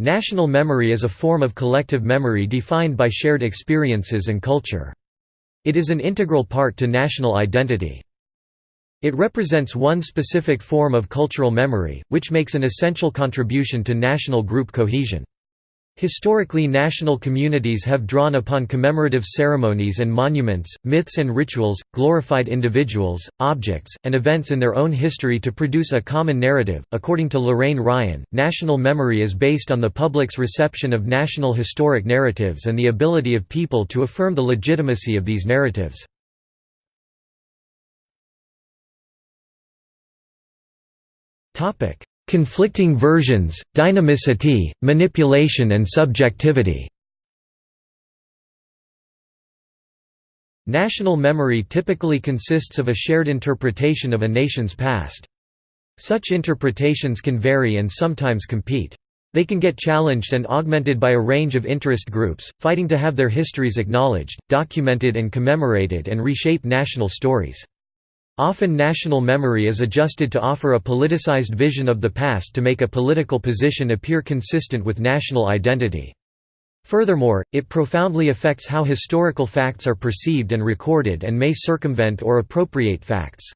National memory is a form of collective memory defined by shared experiences and culture. It is an integral part to national identity. It represents one specific form of cultural memory, which makes an essential contribution to national group cohesion. Historically national communities have drawn upon commemorative ceremonies and monuments, myths and rituals, glorified individuals, objects, and events in their own history to produce a common narrative. According to Lorraine Ryan, national memory is based on the public's reception of national historic narratives and the ability of people to affirm the legitimacy of these narratives. Topic: Conflicting versions, dynamicity, manipulation and subjectivity National memory typically consists of a shared interpretation of a nation's past. Such interpretations can vary and sometimes compete. They can get challenged and augmented by a range of interest groups, fighting to have their histories acknowledged, documented and commemorated and reshape national stories. Often national memory is adjusted to offer a politicized vision of the past to make a political position appear consistent with national identity. Furthermore, it profoundly affects how historical facts are perceived and recorded and may circumvent or appropriate facts.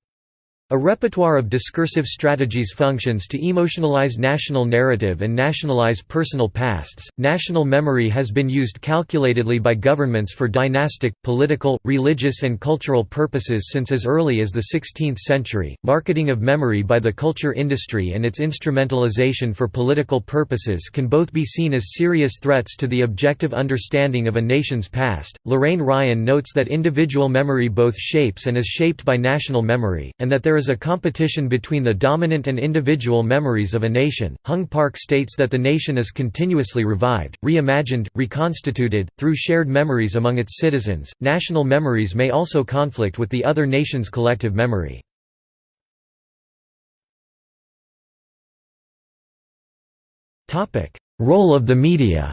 A repertoire of discursive strategies functions to emotionalize national narrative and nationalize personal pasts. National memory has been used calculatedly by governments for dynastic, political, religious, and cultural purposes since as early as the 16th century. Marketing of memory by the culture industry and its instrumentalization for political purposes can both be seen as serious threats to the objective understanding of a nation's past. Lorraine Ryan notes that individual memory both shapes and is shaped by national memory, and that there is a competition between the dominant and individual memories of a nation. Hyung Park states that the nation is continuously revived, reimagined, reconstituted, through shared memories among its citizens. National memories may also conflict with the other nation's collective memory. Role of the media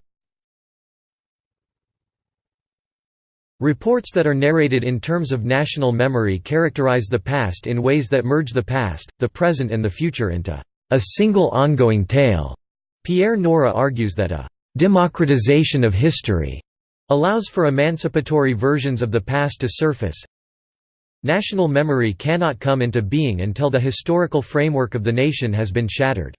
Reports that are narrated in terms of national memory characterize the past in ways that merge the past, the present and the future into a single ongoing tale. Pierre Nora argues that a democratization of history allows for emancipatory versions of the past to surface. National memory cannot come into being until the historical framework of the nation has been shattered.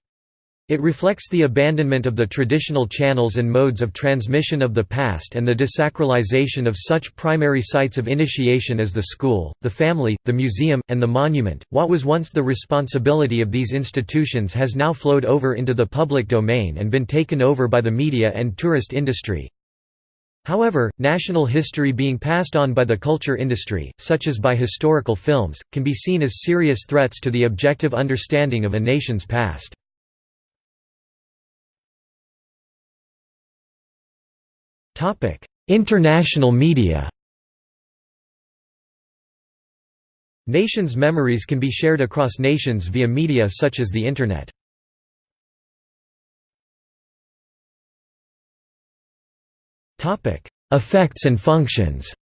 It reflects the abandonment of the traditional channels and modes of transmission of the past and the desacralization of such primary sites of initiation as the school, the family, the museum, and the monument. What was once the responsibility of these institutions has now flowed over into the public domain and been taken over by the media and tourist industry. However, national history being passed on by the culture industry, such as by historical films, can be seen as serious threats to the objective understanding of a nation's past. International media Nations' memories can be shared across nations via media such as the Internet. Effects and functions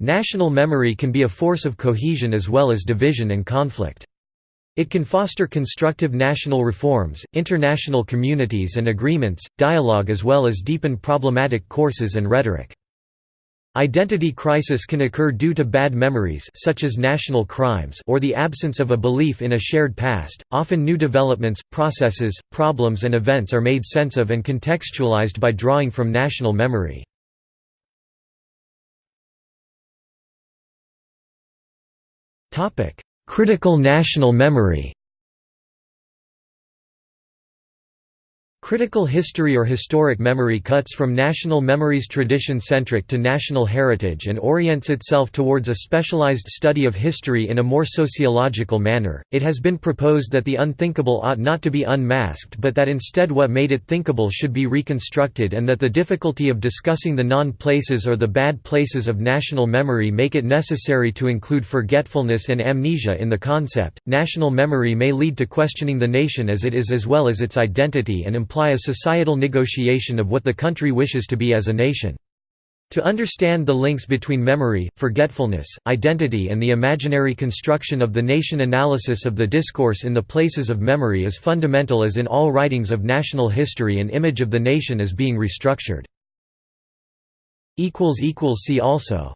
National memory can be a force of cohesion as well as division and conflict. It can foster constructive national reforms, international communities and agreements, dialogue as well as deepen problematic courses and rhetoric. Identity crisis can occur due to bad memories such as national crimes or the absence of a belief in a shared past. Often new developments, processes, problems and events are made sense of and contextualized by drawing from national memory. Topic: Critical national memory Critical history or historic memory cuts from national memories tradition-centric to national heritage and orients itself towards a specialized study of history in a more sociological manner. It has been proposed that the unthinkable ought not to be unmasked but that instead what made it thinkable should be reconstructed and that the difficulty of discussing the non-places or the bad places of national memory make it necessary to include forgetfulness and amnesia in the concept. National memory may lead to questioning the nation as it is as well as its identity and imply a societal negotiation of what the country wishes to be as a nation. To understand the links between memory, forgetfulness, identity and the imaginary construction of the nation analysis of the discourse in the places of memory is fundamental as in all writings of national history an image of the nation is being restructured. See also